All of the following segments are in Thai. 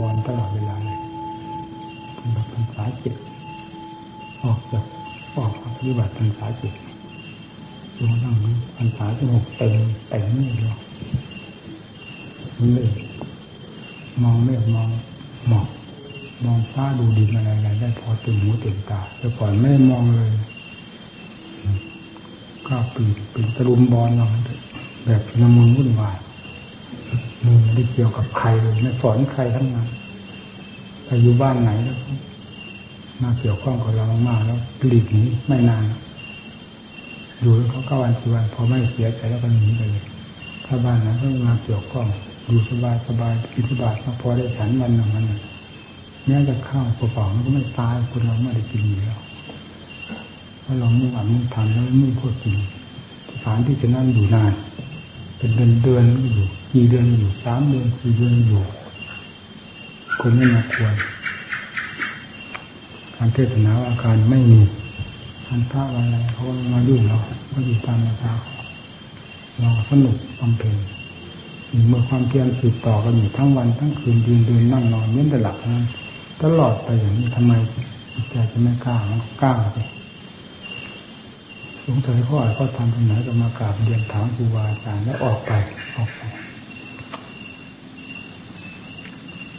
บอลตลอดเวลาเลยเป็นแบบภาษาจิตออกจากออกปฏิบัติภาษาจิตดูนั่งภาษาสงบเต็มเต็มนี่เลยเลยมองไม่มองหมอกมองฟ้าดูดินอะไรอะไรได้พอตื่นหูตื่นตาแต่ก่อนไม่มองเลยก็ปีนปีนตะลุมบอลเราแบบนมุนวุ่นวาย มือไม่ได้เกี่ยวกับใครเลยไม่สอนใครทั้งนั้นไปอยู่บ้านไหนแล้วมาเกี่ยวข้องกับเรามากแล้วปลีกหนีไม่นานอยู่แล้วเขาก็วันสิวันพอไม่เสียใจแล้วก็หนีไปเลยถ้าบ้านนั้นก็มาเกี่ยวข้องอยู่สบายสบายกินสบายพอได้ฉันวันหนึ่งวันหนึ่งแม้จะข้าวเปล่าๆมันก็ไม่ตายคนเราไม่ได้กินอยู่แล้วเพราะเรามุ่งอ่านมุ่งทำแล้วมุ่งพูดจริงสถานที่จะนั่นอยู่นาน เป็นเดือนเดือนอยู่กี่เดือนอยู่สามเดือนสี่เดือนอยู่ คนไม่มาควรการเทศนาอาการไม่มีทันพระอะไรเขามายุ่งเราก็อยู่ตามมาตาเราสนุกบำเพ็ญเมื่อความเพียรสืบต่อกันอยู่ทั้งวันทั้งคืนยืนเดินนั่งนอนเน้นแต่หลับนั้นตลอดไปอย่างนี้ทำไมใจจะไม่กล้ามันกล้าไป สงสัยพ่อก็ทำตรงไหนก็มากราบเรียนถามครูบาอาจารย์แล้วออกไปออกไป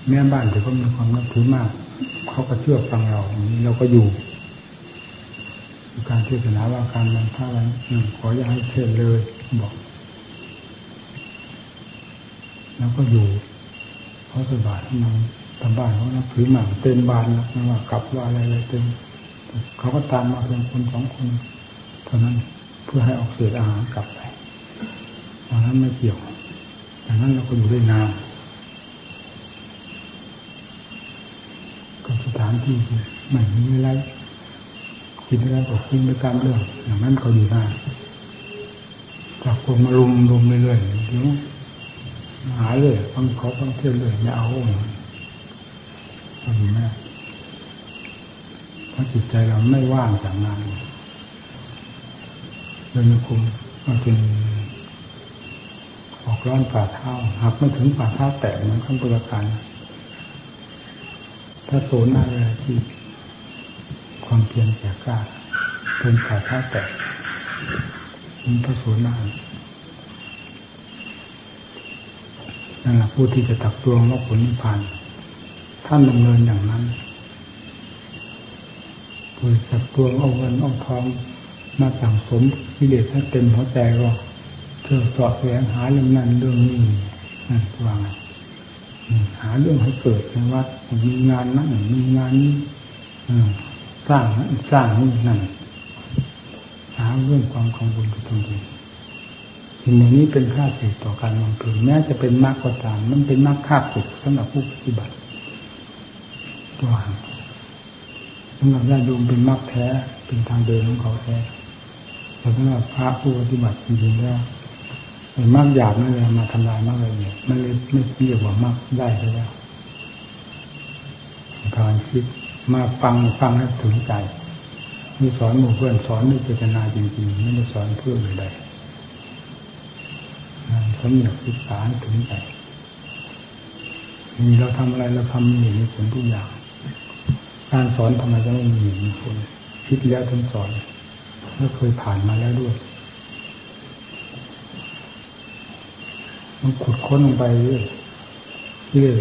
แม่บ้านที่เขามีความนับถือมาก เขาก็เชื่อฟังเราเราก็อยู่ การเทศนาว่าการมันท่าวันขออย่าให้เทศเลยบอก แล้วก็อยู่เขาสบายทำไมทำบ้านเขานับถือมากเต็มบ้านแล้วไม่ว่ากลับว่าอะไรอะไรเต็มเขาก็ตามมาเป็นคนสองคน เท่านั้นเพื่อให้ออกเศษอาหารกลับไปตอนนั้นไม่เกี่ยวดังนั้นเราก็อยู่ด้วยนานก็สถานที่ไม่มีอะไรกินอะไรก็กินไปตามเรื่องอย่างนั้นเขาอยู่ได้จากคนมารุมรุมเรื่อยๆเดี๋ยวหาเลยฟังเขาฟังเที่ยวเลยไม่เอาทำไม่เพราะจิตใจเราไม่ว่างจากงานเดินคุมมาเป็นออกร้อนฝ่าเท้าหากไม่ถึงฝ่าเท้าแตะเหมือนขั้นตุลการถ้าโซนอะไรที่ความเพียรแก่กล้าเป็นฝ่าเท้าแตะมันพระโสนานั่นแหละผู้ที่จะตักตวงว่าผลนิพพานท่านดำเนินอย่างนั้นผู้ตักตวงเอาเงินเอาทอง มาสั่งสมกิเลสให้เต็มหัวใจก็เพื่อสอบแสวงหาเรื่องนั้นเรื่องนี้นั่นว่างหาเรื่องให้เกิดในวัดมีงานนั้นมีงานนี้สร้างสร้างนี่นั่นหาเรื่องความของบุญกับตนเองสิ่งนี้เป็นค่าสึกต่อการมองเพ็ญแม้จะเป็นมากก็ตาม มันเป็นมากค่าสึกสำหรับผู้ปฏิบัติตัวสำหรับญาติโยมเป็นมากแท้เป็นทางเดินของเขาแท้ สำหรับพระผู้ปฏิบัติจริงๆแล้วมากหยาบนั่นเลยมาทำลายมากเลยเนี่ยมันเลยไม่เรียกว่ามากได้แล้วการคิดมาฟังฟังให้ถึงใจมีสอนหมู่เพื่อนสอนด้วยเจตนาจริงๆไม่ได้สอนเพื่อใดสำเนียกศึกษาถึงใจมีเราทำอะไรเราทำมีผลทุกอย่าง การสอนทำไมจะไม่มีมีผลคิดแล้วถึงสอน แล้วเคยผ่านมาแล้วด้วย มันขุดค้นลงไปเรื่อยเรื่อย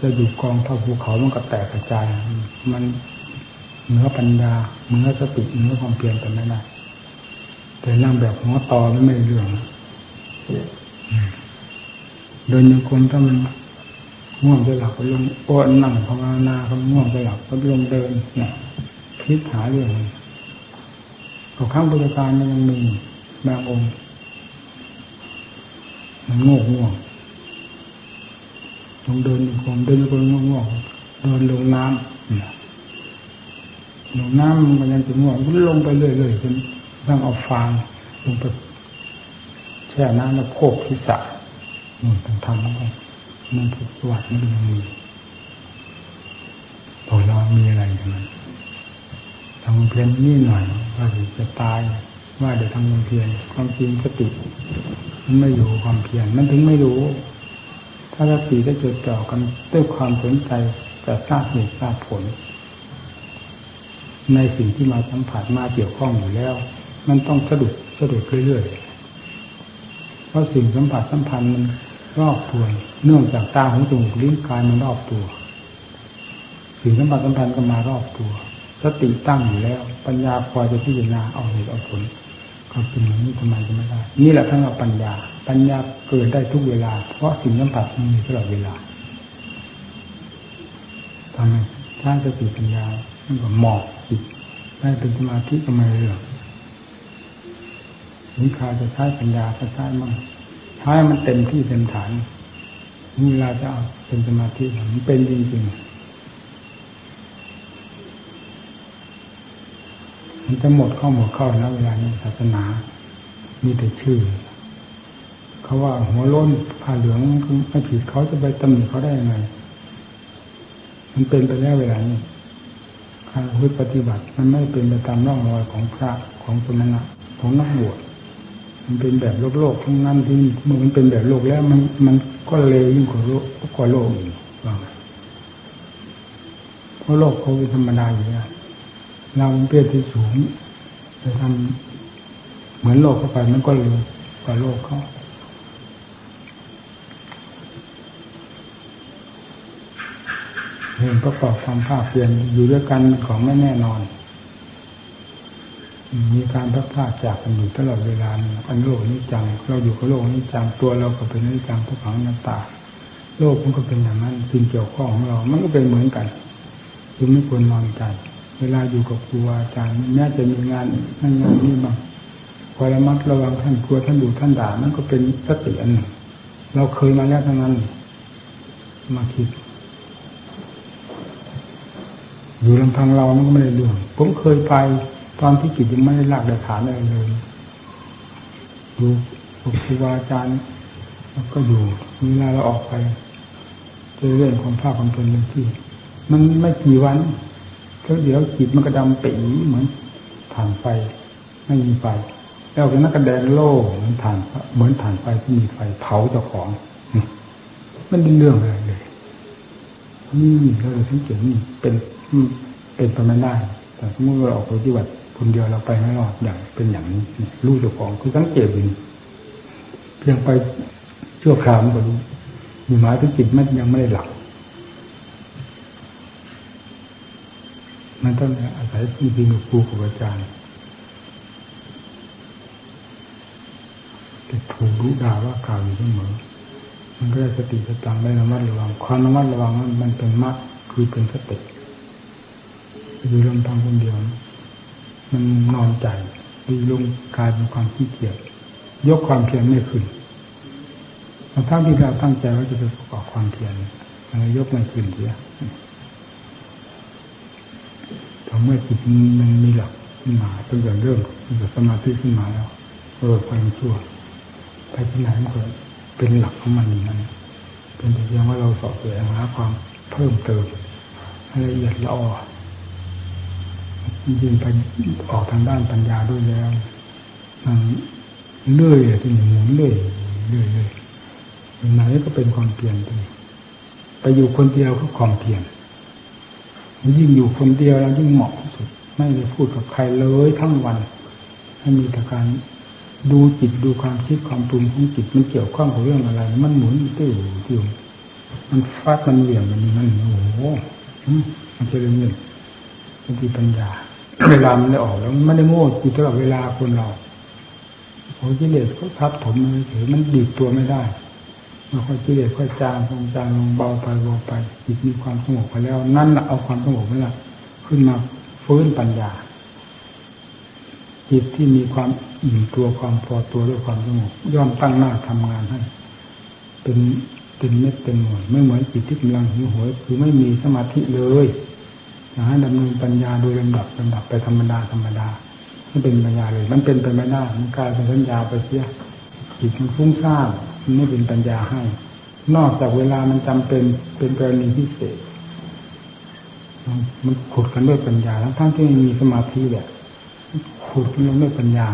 จะอยู่กองเท่าภูเขามันก็แตกกระจาย มันเนื้อปัญญาเนื้อสติเนื้อความเพียรกันไม่ได้แต่นั่งแบบหัวตอไม่ไม่เรื่องเดินยังคงถ้ามันง่วงจะหลับก็ลงอ้วนนั่งภาวนาเขาง่วงจะหลับก็ลงเดินเนี่ยคิดหาเรื่อง ของข้างบริการยังมีบางองค์มันโง่ง่วงลงเดินคงเดินคงง่วงง่วงเดินลงน้ำลงน้ำมันยังจะง่วงก็ลงไปเรื่อยๆจนต้องเอาฟางลงไปแช่น้ำแล้วโคกทิศะนู่นต้องทำแล้วนั่นคือสวัสดิ์มันยังมีพอเรามีอะไรอย่างนั้น ทำเพียรนี่หน่อยว่าจะตาย ว่าเดี๋ยวทำความเพียรความจริงสติมันไม่อยู่ความเพียรมันถึงไม่รู้ ถ้าสติได้จดจ่อกันด้วยความสนใจจะทราบเหตุทราบผล ในสิ่งที่มาสัมผัสมาเกี่ยวข้องอยู่แล้ว มันต้องสะดุดสะดุดเรื่อยๆเพราะสิ่งสัมผัสสัมพันธ์มันรอบตัวเนื่องจากตาหูจมูกลิ้นกายมันรอบตัว สิ่งสัมผัสสัมพันธ์ก็มารอบตัว สติตั้งอยู่แล้ว ปัญญาพอจะพิจารณาเอาเหตุเอาผลก็เป็นอย่างนี้ทำไมจะไม่ได้ นี่แหละทั้งเราปัญญา ปัญญาเกิดได้ทุกเวลา เพราะสิ่งสัมผัสมันมีตลอดเวลาทำไมถ้าสติปัญญามันก็หมอกจิตได้เป็นสมาธิก็ไม่เรื่องนิคาจะใช้ปัญญาก็ใช้มั่งใช้มันเต็มที่เต็มฐานเวลาจะเอาเป็นสมาธิมันเป็นจริงๆ มันจะหมดเข้าหมดเข้าแล้วเวลานี้ศาสนามีแต่ชื่อ เขาว่าหัวล้นผ้าเหลืองไม่ผิดเขาจะไปตำหนิเขาได้ยังไง มันเป็นไปแล้วเวลานี้การพุทธปฏิบัติ มันไม่เป็นไปตามร่องรอยของพระของสมณะของนักบวชมันเป็นแบบโลกโลกทั้งนั้นที่เมื่อมันเป็นแบบโลกแล้ว มันมันก็เลวยิ่งกว่าโลกกว่าโลกอีกเพราะโลกเขาเป็นธรรมดาอยู่แล้ว เราเปี้ยที่สูงจะทำเหมือนโลกเข้าไปมันก็เร็วกว่าโลกเขาเห็นประกอบความภาคเพียนอยู่ด้วยกันของไม่แน่นอน มีการพัดพลาจากกันอยู่ตลอดเวลาอันโลกนี้จัง เราอยู่กับโลกนี้จังตัวเราก็เป็นนิจังทุกขังนันตา โลกมันก็เป็นอย่างนั้นสิ่งเกี่ยวข้องของเรา มันก็เป็นเหมือนกันจึงไม่ควรนอนใจ เวลาอยู่กับครูอาจารย์แม้จะมีงานนั่นงานนี้บ้างคอยระมัดระวังท่านกลัวท่านดูท่านด่านั่นก็เป็นสติอันหนึ่งเราเคยมาแล้วทั้งนั้น มาคิด อยู่ลำพังเรามันก็ไม่ได้เรื่องผมเคยไปตอนที่จิตยังไม่ได้หลักได้ฐานอะไรเลยดูครูอาจารย์แล้วก็อยู่เวลาเราออกไปเจอเรื่องความภาคความเป็นที่ มันไม่กี่วัน แล้วเดี๋ยวจิตมันกระดำปีเหมือนถ่านไฟไม่มีไฟ แล้วก็นักกระแดงโล่เหมือนถ่านเหมือนถ่านไฟที่มีไฟเผาเจ้าของมันเป็นเรื่องอะไรเลยนี่เราสังเกตนี่เป็นเป็นไปไม่ได้ แต่เมื่อเราออกไปที่วัดคนเดียวเราไปไม่รอดอย่างเป็นอย่างนี้รู้เจ้าของคือสังเกตดีเพียงไปชั่วคราวมันก็รู้มีหมายถึงจิตมันยังไม่ได้หลับ มันต้องอาศัยที่ดีกับครูกับอาจารย์จะถูกรู้ด่าว่ากล่าวอยู่เสมอ มันก็ได้สติสตังได้ระมัดระวัง ความระมัดระวังมันเป็นมัดคือเป็นสติอยู่ลำพังคนเดียว มันนอนใจดีลงกลายเป็นความขี้เกียจยกความเพียรไม่ขึ้นทั้งที่เราตั้งใจว่าจะไปประกอบความเพียรเรายกไม่ขึ้นเสีย เมื่อจิตมันมีหลักขึ้นมาตั้งแต่เริ่มตั้งแต่สมาธิขึ้นมาแล้วเออความชั่วไปที่ไหนมันก็เป็นหลักของมันอย่างนั้นเป็นเพียงว่าเราสอบแสวงหาความเพิ่มเติมให้ละเอียดละออยิ่งไปออกทางด้านปัญญาด้วยแล้วมันเลื่อยที่หมุนเลื่อยเลื่อยเลื่อยไหนก็เป็นความเปลี่ยนไปไปอยู่คนเดียวก็ความเพียร ยิ่งอยู่คนเดียวแล้วยิ่งเหมาะสุด ไม่ได้พูดกับใครเลยทั้งวันให้มีแต่การดูจิตดูความคิดความปรุงของจิตมันเกี่ยวข้องกับเรื่องอะไร มันหมุนติ้วติ้วมันฟาดมันเหลี่ยมมันนี่มันโอ้โหมันจะเรื่องนึ่งบางทีปัญญา เวลามันได้ออกแล้วมันไม่ได้โง่อยู่ตลอดเวลาคนเราโอ้กิเลสเขาทับถมมันเฉยมันดีดตัวไม่ได้ มันค่อยเกิเลสค่อยจางลงจางลงเบาไปเบาไปจิตมีความสงบไปแล้ว นั่นแหละเอาความสงบนั่นแหละขึ้นมาฟื้นปัญญา จิตที่มีความอิ่มตัวความพอตัวด้วยความสงบย่อมตั้งหน้าทำงานให้ เป็นเป็นเม็ดเป็นหน่วยไม่เหมือนจิตที่กำลังหิวโหยคือไม่มีสมาธิเลยนะดำเนินปัญญาโดยลำดับลำดับไปธรรมดาธรรมดาไม่เป็นปัญญาเลย มันเป็นไปไม่ได้มันกลายเป็นสัญญาไปเสียจิตมันฟุ้งซ่าน ไม่เป็นปัญญาให้ นอกจากเวลามันจำเป็นเป็นกรณีพิเศษ มันขุดกันด้วยปัญญาแล้วทั้งที่มีสมาธิแบบขุดกันด้วยปัญญา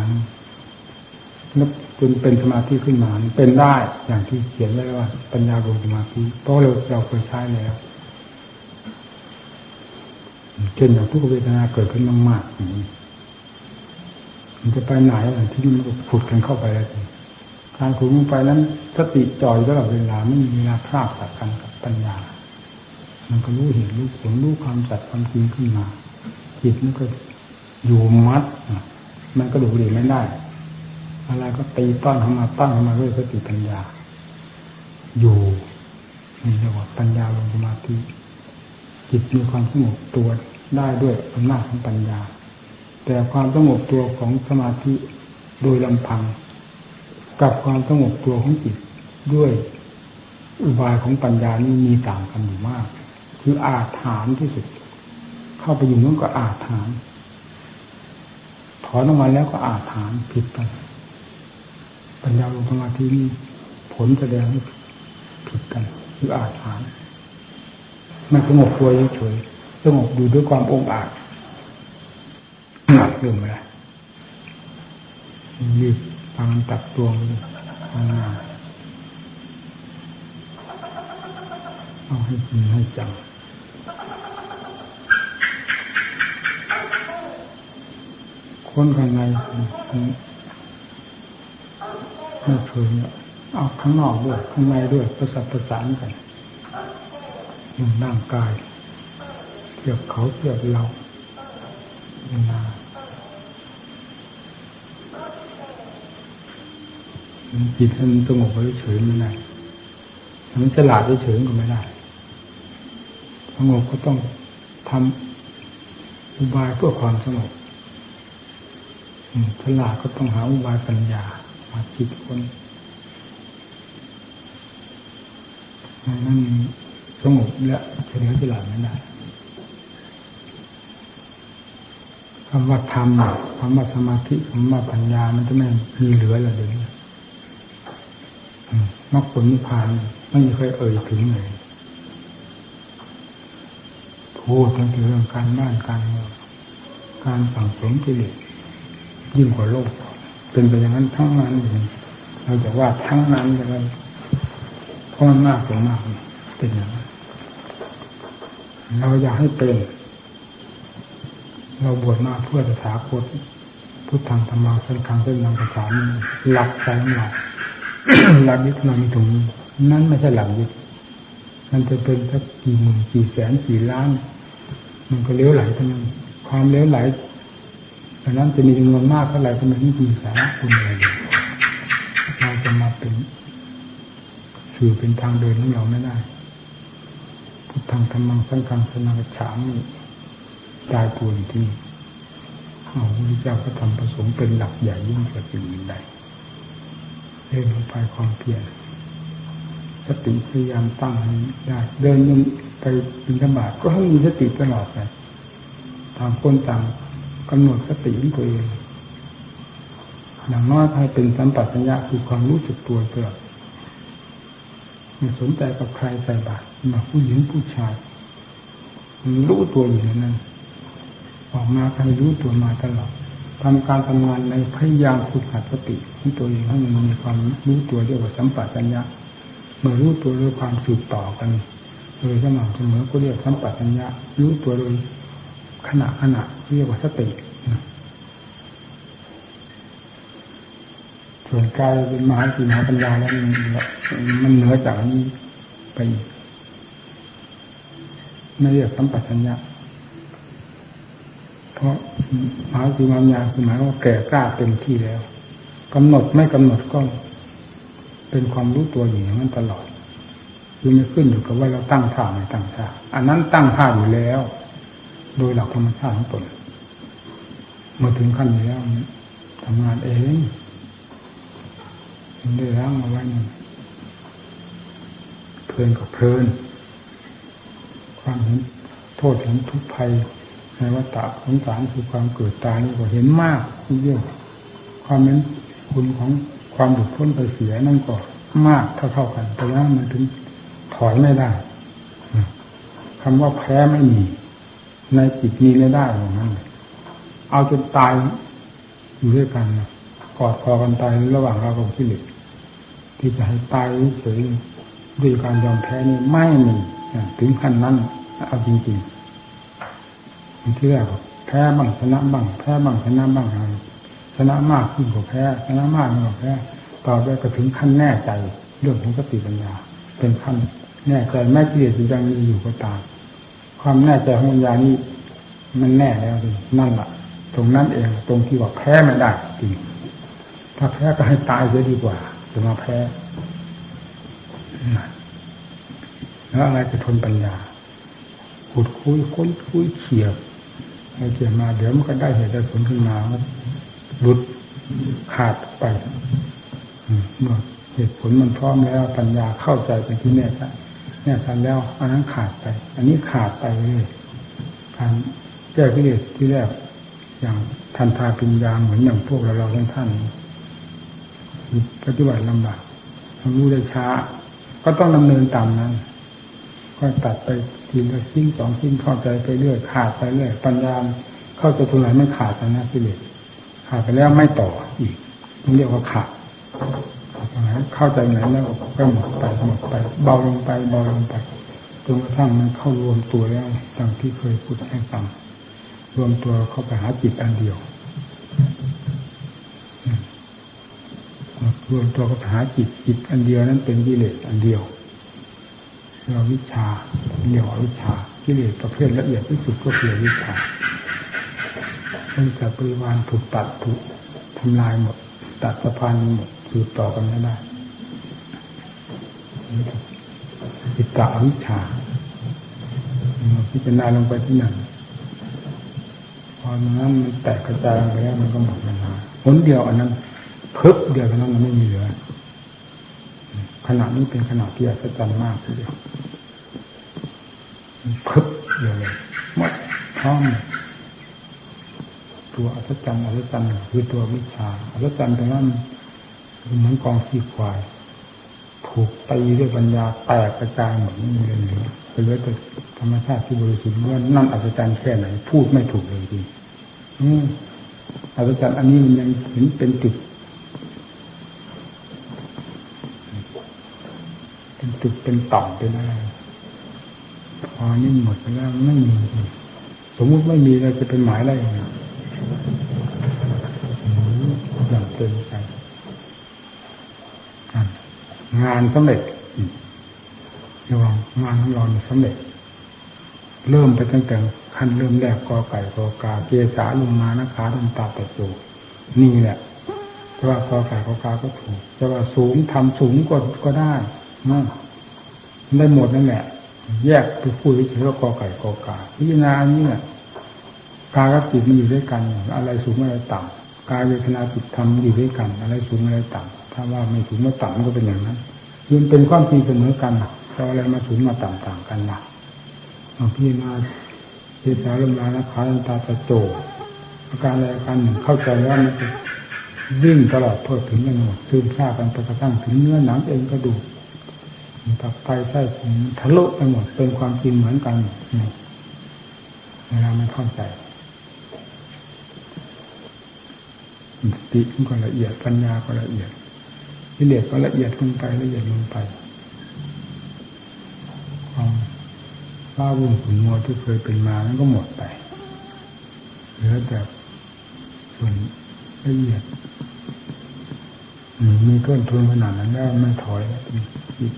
แล้วจนเป็นสมาธิขึ้นมาเป็นได้อย่างที่เขียนไว้ว่า ปัญญาลงสมาธิเพราะเราเราเคยใช้แล้วเช่นอย่างทุกเวทนาเกิดขึ้นมากๆมันจะไปไหนที่มันผุดกันเข้าไปแล้ว การขุดลงไปนั้นสติจ่อยตลอดเวลาไม่มีเวลาพลาดจากกันกับปัญญา มันก็รู้เห็นรู้ผลรู้ความจัดความจริงขึ้นมาจิตมันก็อยู่มัดมันก็ดูดีไม่ได้อะไรก็ตีต้อนเข้ามาต้อนเข้ามาด้วยสติปัญญา อยู่นี่เรียกว่าปัญญาลงสมาธิจิตมีความสงบตัวได้ด้วยอำนาจของปัญญา แต่ความสงบตัวของสมาธิโดยลำพัง กับความสงบตัวของจิตด้วยอุบายของปัญญานี่มีต่างกันอยู่มาก คืออาถานที่สุด เข้าไปอยู่นั้นก็อาถานถอนออกมาแล้วก็อาถานผิดไปปัญญาลงสมาธินี่ผลแสดงให้ผิดกัน คืออาถานมันสงบตัวเฉยสงบอยู่ด้วยความองอาจหนักลืมไปแล้วรีบ ฟังตัดตัวมันทำงานเอาให้จริงให้จังคนข้างในไม่เคยเอาข้างนอกด้วยข้างในด้วยประสานประสานกันมันร่างกายเทียบเขาเทียบเราเวลา จิตมันสงบเฉยไม่ได้มันฉลาดเฉยก็ไม่ได้สงบก็ต้องทำอุบายเพื่อความสงบฉลาดก็ต้องหาอุบายปัญญามาคิดคนนั่นสงบและเฉลียวฉลาดไม่ได้คำว่าธรรมคำว่าสมาธิคำว่าปัญญามันจะไม่มีเหลือเลยเดี๋ยวนี้ มรรคผลนิพพานไม่เคยเอ่ยถึงเลยพูดถึงเรื่องการบ้านการเมืองการสั่งสมกิเลสยิ่งกว่าโลก เป็นไปอย่างนั้นทั้งนั้นเลยเราจะว่าทั้งนั้นเลยเพราะมันมากกว่ามากเป็นอย่างนั้นเราอยากให้เป็น เราบวชมาเพื่อจะถาคตพุทธังธรรมาสังฆังเส้นนำภาษาหลักใจของเรา หลักยึดเรามีตรงนี้นั่นไม่ใช่หลักยึดมันจะเป็นสักกี่หมื่นกี่แสนกี่ล้าน มันก็เลี้ยวไหลเท่านั้นความเลี้ยวไหลดังนั้นจะมีจำนวนมากเท่าไหร่ก็ไม่มีสาระคุณอะไรเราจะมาเป็นสื่อเป็นทางเดินของเราไม่ได้พุทธังธรรมังสังฆังสนังฉามตายตัวที่เอาพระเจ้าก็ทำผสมเป็นหลักใหญ่ยิ่งกว่าสิ่งใด เดินลงไปความเพียรสติพยายามตั้งให้ได้เดินยังไปบินธบาตก็ให้มีสติตลอดไปต่างคนต่างกำหนดสติของตัวเองอย่างน้อยให้เป็นสัมปชัญญะคือความรู้สึกตัวตลอดไม่สนใจกับใครใส่บาตรมาผู้หญิงผู้ชายรู้ตัวอยู่นั้นออกมาใครรู้ตัวมาตลอด ทำการทำงานในพยายามฝึกหัดสติของตัวเองให้มันมีความรู้ตัวเรียกว่าสัมปชัญญะเมื่อรู้ตัวด้วยความสืบต่อกันโดยสม่ำเสมอก็เรียกสัมปชัญญะรู้ตัวโดยขณะขณะเรียกว่าสติส่วนกายเป็นมหาสีมหาปัญญาแล้วมันมันเหนือจากนี้ไปไม่เรียกสัมปชัญญะ เพราะหมาสีมหาปัญญาคือหมายว่าแก่กล้าเต็มที่แล้วกำหนดไม่กำหนดก็ เป็นความรู้ตัวอยู่อย่างนั้นตลอดคือไม่ขึ้นอยู่กับว่าเราตั้งท่าไม่ตั้งท่าอันนั้นตั้งท่าอยู่แล้ว โดยหลักธรรมชาติของตนเมื่อถึงขั้นนี้แล้วทำงานเองได้ล้างเอาไว้เพลินกับเพลินความเห็นโทษเห็นทุกภัย ในวัฏฏะสงสารคือความเกิดตายนี่ก็เห็นมากเยอะความเป็นคุณของความหลุดพ้นไปเสียนั่นก็มากเท่าๆกัน แต่ว่ามันถึงถอยไม่ได้คำว่าแพ้ไม่มี ในจิตมีไม่ได้อย่างนั้นเอาจนตายอยู่ด้วยกันกอดคอกันตายระหว่างเรากับกิเลสที่จะให้ตายเฉยด้วยการยอมแพ้นี่ไม่มีถึงขั้นนั้นเอาจริงๆ ที่แรกแพ้บ้างชนะบ้างแพ้บ้างชนะบ้างอะไรชนะมากขึ้นกว่าแพ้ชนะมากขึ้นกว่าแพ้ต่อไปก็ถึงขั้นแน่ใจ เรื่องของสติปัญญา เป็นขั้นแน่ใจแม้กิเลสยังมีอยู่ก็ตามความแน่ใจของปัญญานี่มันแน่แล้วนั่นแหละตรงนั้นเองตรงที่ว่าแพ้ไม่ได้จริงถ้าแพ้ก็ให้ตายเสียดีกว่าจะมาแพ้แล้วอะไรจะทนปัญญาขุดคุยค้นคุยเฉียบ ให้เกี่ยมาเดี๋ยวมันก็ได้เหตุได้ผลขึ้นมาหลุดขาดไปเมื่อเหตุผลมันพร้อมแล้วปัญญาเข้าใจเป็นที่แน่ชัดแน่ชัดแล้วอันนั้นขาดไป อันนี้ขาดไปเลยการแก้กิเลสที่แรกอย่างทันทาปิญญาเหมือนอย่างพวกเราเราท่านท่านปฏิบัติลำบากทำรู้ได้ช้า ก็ต้องดำเนินตามนั้น ก็ตัดไป ทีละชิ้นสองชิ้นเข้าใจไปเรื่อยขาดไปเรื่อยปัญญาเข้าใจตรงไหนไม่ขาดนะกิเลสขาดไปแล้วไม่ต่ออีกต้องเรียกว่าขาดเข้าใจไหนแล้วก็หมดไปหมดไป เบาลงไปเบาลงไปจนกระทั่งมันเข้ารวมตัวแล้วดังที่เคยพูดให้ฟังรวมตัวเข้าไปหาจิตอันเดียวรวมตัวเข้าไปหาจิตจิตอันเดียวนั้นเป็นกิเลสอันเดียว เราวิชาเรียกว่าวิชากิเลสประเภทละเอียดที่สุดก็คือวิชาเป็นจากปริวานถูกตัดถูกทำลายหมด ตัดสะพานหมดสืบต่อกันไม่ได้จิตตาวิชาพิจารณาลงไปที่นั่นพอนั้นมันแตกกระจายไปแล้วมันก็หมดเวลาผลเดียวอันนั้นเพึบเดียวเท่านั้นมันไม่มีเหลือ ขณะนี้เป็นขณะที่อัศจรรย์มากทีเดียวพึบเดียวเลยหมดพร้อมตัวอัศจรรย์อัศจรรย์คือตัววิชาอัศจรรย์ตรงนั้นเหมือนกองขี้ควายถูกตีด้วยปัญญาแตกกระจายหมดไม่มีเหลือไปเลือแต่ธรรมชาติที่บริสุทธิ์ว่านั่นอัศจรรย์แค่ไหนพูดไม่ถูกเลยจริงอัศจรรย์อันนี้มันยังเห็นเป็นจุดเป็น จุดเป็นต่อมเป็นอะไรพอนี่หมดไปแล้วไม่มีสมมุติไม่มีเราจะเป็นหมายอะไรอย่างเงี้ยอย่างเกินไปงานสำเร็จระวังงานของเราสำเร็จ เริ่มไปตั้งแต่ขั้นเริ่มแรกกอไก่กอกาเกสาลงมานะขาลงตาตะโจนี่แหละจะว่ากอไก่กอกาก็ถูกจะว่าสูงทำสูงก็ก็ได้นั่น ได้หมดนั่นแหละแยกไปพูดเฉยๆว่ากอไก่กอกาพิจารณาอันนี้เนี่ยกายกับจิตมันอยู่ด้วยกัน อะไรสูงอะไรต่ำกายเวทนาจิตธรรมอยู่ด้วยกัน อะไรสูงอะไรต่ำถ้าว่าไม่สูงไม่ต่ำก็เป็นอย่างนั้นยืนเป็นความจริงเสมอกันจะอะไรมาสูงมาต่ำต่างกันล่ะพิจารณาเจตาลมลานะขาลันตาตะโจอาการอะไรอาการหนึ่งเข้าใจว่ามันวิ่งตลอดเพื่อถึงกันหมดซึมซากันไปกระทั่งถึงเนื้อหนังเองกระดู กตับไตไส้ผมทะลุไปหมด เป็นความจริงเหมือนกันเวลามันเข้าใจสติมันก็ละเอียดปัญญาก็ละเอียดวิเลศก็ละเอียดลงไปละเอียดลงไปความว้าวุ่นขุนมัวที่เคยเป็นมานั้นก็หมดไปเหลือแต่ส่วนละเอียดมีต้นทุนขนาดนั้นแล้วไม่ถอยจิต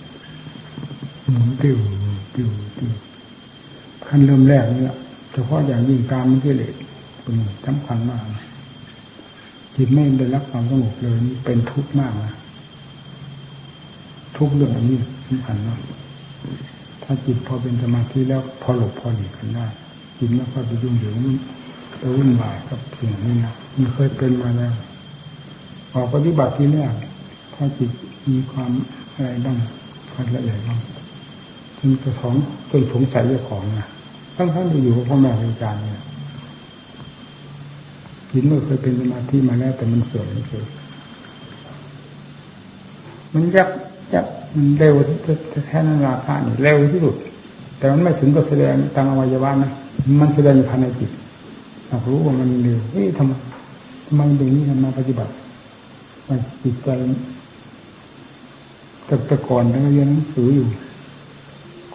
หมุนติวติวติวขั้นเริ่มแรกนี่เฉพาะอย่างยิ่งการมันกิเลสเป็นสำคัญมากจิตไม่ได้รับความสงบเลยนี่เป็นทุกข์มากนะทุกเรื่องอันนี้สำคัญมากถ้าจิตพอเป็นสมาธิแล้วพอหลบพอหลีกกันได้จิตไม่ค่อยไปยุ่งเหยิงไปวุ่นวายกับสิ่งนี้นะมันเคยเป็นมาแล้วออกปฏิบัติที่แรกถ้าจิตมีความอะไรบ้างความละเอียดบ้าง จนกระท้องจนสงสัยเรื่องของนะทั้งทั้งที่อยู่กับพ่อแม่อาจารย์เนี่ยจิตเมื่อเคยเป็นสมาธิมาแล้วแต่มันเสื่อมเฉยมันยักยักมันเร็วแท้นั้นราคาเนี่ยเร็วที่สุด แต่มันไม่ถึงกับแสดงทางอวัยวะนะมันแสดงภายในจิตเรารู้ว่ามันเร็วเฮ้ยทำไมทำไมตรงนี้ทำมาปฏิบัติว่าจิตใจแต่แต่ก่อนเราเรียนหนังสืออยู่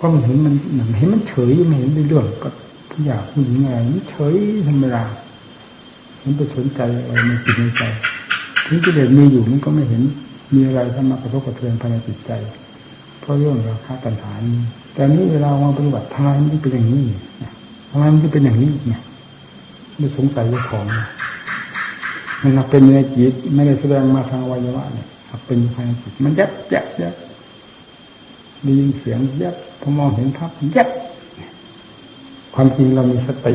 ก็มันเห็นมันเห็นมันเฉยไม่เห็นเรื่องก็ทุกอยางผู้หญิงอะไรมันเฉยธรรมดามันไปสนใจอะไรในจิตในใจถึงกิเลสมีอยู่มันก็ไม่เห็นมีอะไรเข้ามากระทบกระเทือนภายในจิตใจ เพราะเรื่องราคาตัณหานี้แต่นี้เวลามาปฏิบัติทำไมมันเป็นอย่างนี้ทำไมมันเป็นอย่างนี้เนี่ยไม่สงสัยเจ้าของมันเป็นในจิตไม่ได้แสดงมาทางวัยวะเนี่ยเป็นภายในจิตมันยับยับยับ ได้ยินเสียงแยบพอมองเห็นภาพแยบความจริงเรามีสติ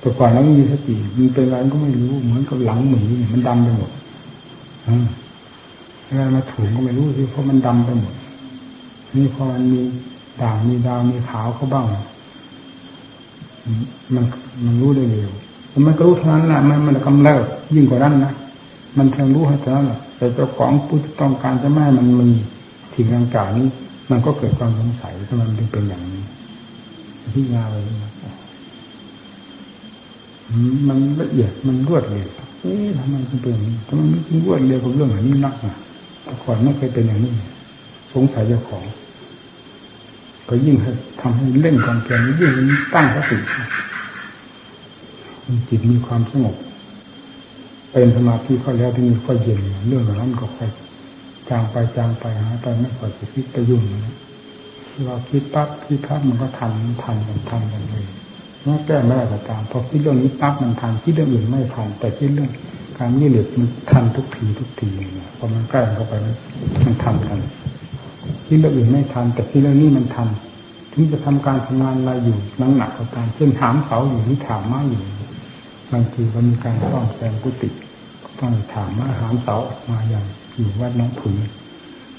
แต่ก่อนเราไม่มีสติมันเป็นอะไรก็ไม่รู้เหมือนกับหลังหมีมันดำไปหมดอะไรมาถูงก็ไม่รู้สิเพราะมันดำไปหมดนี่พอมันมีด่างมีดาวมีขาวเขาบ้างมันมันรู้ได้เร็วมันก็รู้เท่านั้นแหละมันมันกำเริบยิ่งกว่านั้นนะมันเพียงรู้เท่านั้นแหละแต่เจ้าของผู้ต้องการจะไม่มันมี สิ่งต่างๆนี้มันก็เกิดความสงสัยถ้ามันเป็นอย่างนี้พิจารณาไปมันละเอียดมันรวดเร็วเอ๊ะทำไมมันเป็นอย่างนี้ทำไมมันรวดเร็วกับเรื่องแบบนี้นักอะแต่ก่อนไม่เคยเป็นอย่างนี้ สงสัยเจ้าของ ก็ยิ่งให้ทำให้เล่นความเพียรยิ่งตั้งสติจิตมีความสงบเป็นสมาธิเข้าแล้วที่นี่ก็เย็นเรื่องนั้นก็ค่อย จางไปจางไปหาไปไม่ค่อยจะคิดไปยุ่งนเราคิดปั๊บคิดปั๊บมันก็ทันทันกันทันกันเลยแม้แก้ไม่ได้ก็ตามพอคิดเรื่องนี้ปั๊บมันทันคิดเรื่องอื่นไม่ทันแต่คิดเรื่องการนี่เหลือมันทันทุกทีทุกทีเนี่ยพอมันใกล้เข้าไปมันทันทันคิดเรื่องอื่นไม่ทันแต่คิดเรื่องนี้มันทันถึงจะทำการทำงานอะไรอยู่นั่งหนักก็ตามเช่นถามเขาอยู่ที่ถามมาอยู่บางทีก็มีการต้องแซงกุฏิต้องถามอาหารเสาออกมาอย่าง อยู่วัดน้องผุน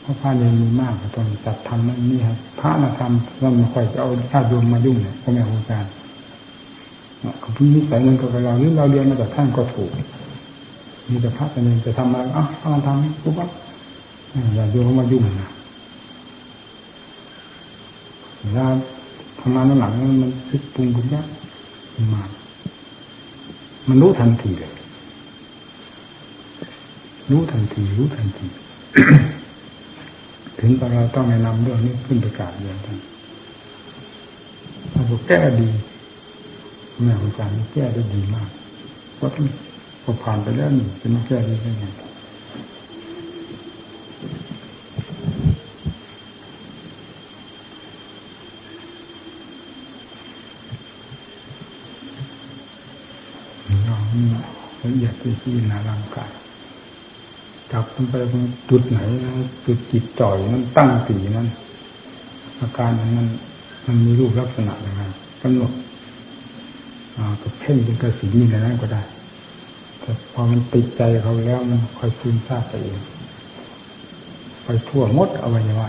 เพราะพระเนรมีมากตองจัดทำนั่นนี่ครับพระมาทำเราไม่ค่อยจะเอาญาติโยมมายุ่งเนี่ยก็ไม่เอาการเขาพินิสัยเงินกับเราหรือเราเรียนมาจากท่านก็ถูก มีแต่พระเนรจะทำอะไรอะทำทำปุ๊บปั๊บอย่าโยมมายุ่งนะเวลาทำงานหลังมันคิดปรุงบุญยากมามันรู้ทันทีเลย รู้ทันทีรู้ทันที ถึงเราต้องแนะนำเรื่องนี้ขึ้นประกาศเรียนท่านเราบอกแก้ดีแม่อาจารย์แก้ได้ดีมากเพราะพอผ่านไปแล้วนี่จะมาแก้ได้ยังไงละเอียดที่ที่นาร่างกาย มันไปจุดไหนนะจุดจิตจ่อยนั้นตั้งสีนั้น อาการนั้นมันมีรูปลักษณะยังไงกำหนดกับเพ่งเป็นกระสีนี่นั้นก็ได้ แต่พอมันติดใจเขาแล้วมันค่อยซึมซาบไปเองไปทั่วมดอวัยวะ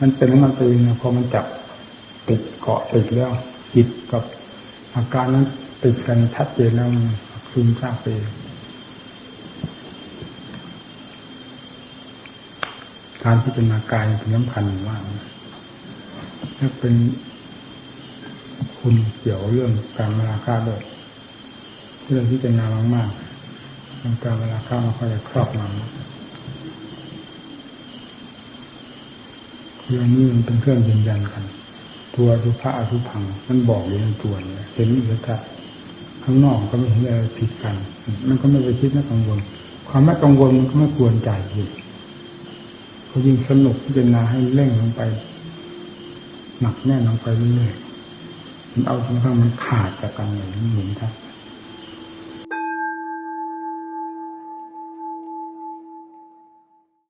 มันเป็นมันไปเองพอมันจับติดเกาะติดแล้วจิตกับอาการนั้นติดกันชัดเจนแล้วซึมซาบไป การพิจารณากายเป็นสำคัญมากถ้าเป็นคุณเกี่ยวเรื่องการเวลาค่าด้วยเรื่องที่เป็นนามากๆมันการเวลาค่ามันค่อยครอบงำเรื่องนี้มันเป็นเครื่องยืนยันกัน ตัวสุภาอสุพัง มันบอกอยู่ในตัวเนี่ยเห็นอยู่แล้วข้างนอกก็ไม่เห็นอะไรผิดกัน มันก็ไม่ไปคิดไม่กังวล ความไม่กังวลมันก็ไม่ควรใจอยู่ พอยิ่งสนุกพิจารณาให้เร่งลงไป หนักแน่นลงไปเรื่อยๆมันเอาจนกระทั่งมันขาดจากกันอย่างนี้เห็นครับ